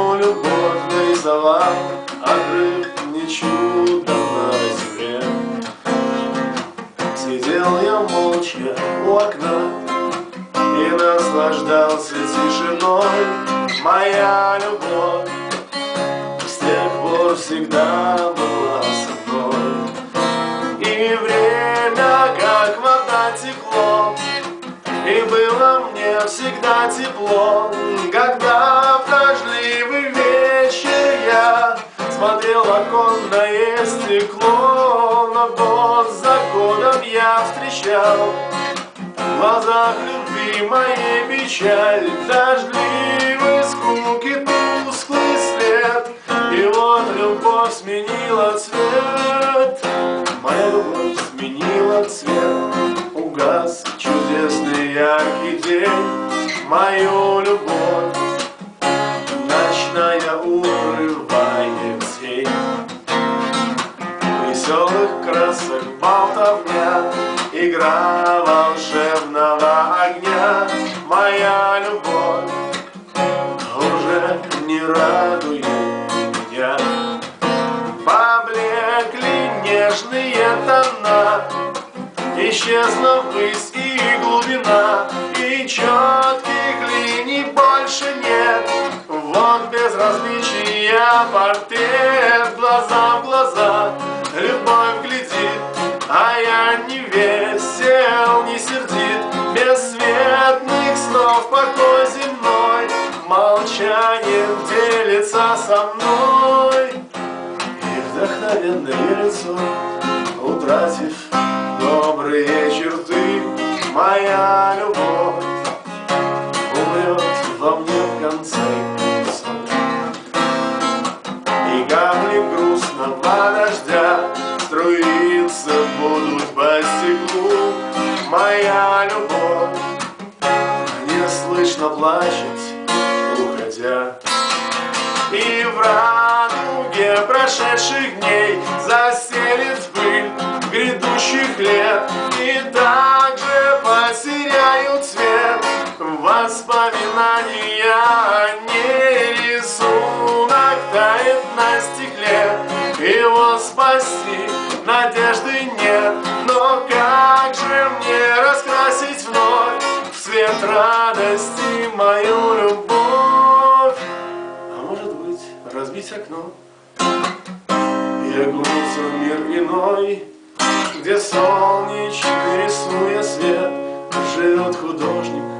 ему любовь даровал, Обрыв не чудо на земле. Сидел я молча у окна И наслаждался тишиной. Моя любовь с тех пор всегда была. Было мне всегда тепло, когда в дождливый вечер я смотрел оконное стекло, но год за годом я встречал в глазах любви моей печаль, дождливый скуки тусклый свет, и вот любовь сменила цвет, моя любовь сменила цвет, яркий день, мою любовь ночная урывает тень. Веселых красок болтовня, игра волшебного огня, моя любовь уже не радует меня. Поблекли нежные тона, исчезла высь и глубина, и четких линий больше нет. Вот безразличия портрет, глаза в глаза, любовь глядит, а я не весел, не сердит, бесцветных снов покой земной, молчанием делится со мной. И вдохновенное лицо, утратив моя любовь. Не слышно плачет, уходя. И в радуге прошедших дней Заселит пыль грядущих лет. И также потеряют цвет Воспоминания о ней. Рисунок тает на стекле Его спасти надежды нет. Но как же мне раскрасить вновь В цвет радости мою любовь? А может быть, разбить окно? И окунуться в мир иной Где солнечный рисуя свет Живет художник